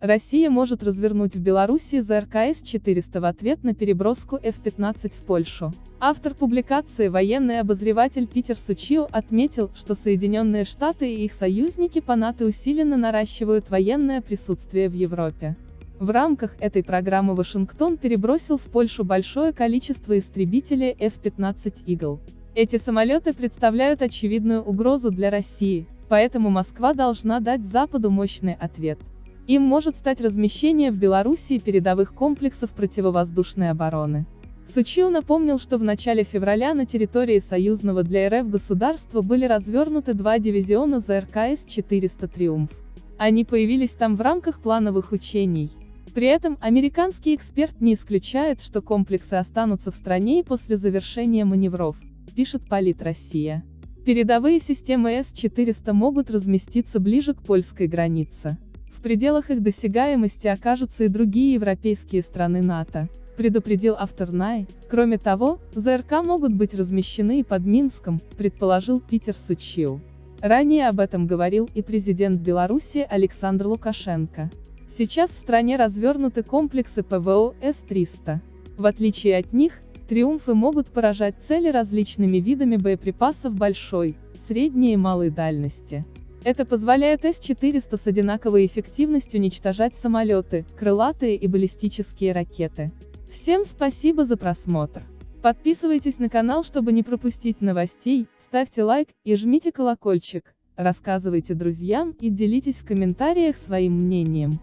Россия может развернуть в Беларуси ЗРКС-400 в ответ на переброску F-15 в Польшу. Автор публикации военный обозреватель Питер Сучио отметил, что Соединенные Штаты и их союзники по НАТО усиленно наращивают военное присутствие в Европе. В рамках этой программы Вашингтон перебросил в Польшу большое количество истребителей F-15 Eagle. Эти самолеты представляют очевидную угрозу для России, поэтому Москва должна дать Западу мощный ответ. Им может стать размещение в Белоруссии передовых комплексов противовоздушной обороны. Сучил напомнил, что в начале февраля на территории союзного для РФ государства были развернуты два дивизиона ЗРКС-400 «Триумф». Они появились там в рамках плановых учений. При этом, американский эксперт не исключает, что комплексы останутся в стране и после завершения маневров, пишет Полит Россия. Передовые системы С-400 могут разместиться ближе к польской границе. В пределах их досягаемости окажутся и другие европейские страны НАТО, предупредил автор НАЙ. Кроме того, ЗРК могут быть размещены и под Минском, предположил Питер Сучил. Ранее об этом говорил и президент Беларуси Александр Лукашенко. Сейчас в стране развернуты комплексы ПВО С-300. В отличие от них, «Триумфы» могут поражать цели различными видами боеприпасов большой, средней и малой дальности. Это позволяет С-400 с одинаковой эффективностью уничтожать самолеты, крылатые и баллистические ракеты. Всем спасибо за просмотр. Подписывайтесь на канал, чтобы не пропустить новостей, ставьте лайк и жмите колокольчик, рассказывайте друзьям и делитесь в комментариях своим мнением.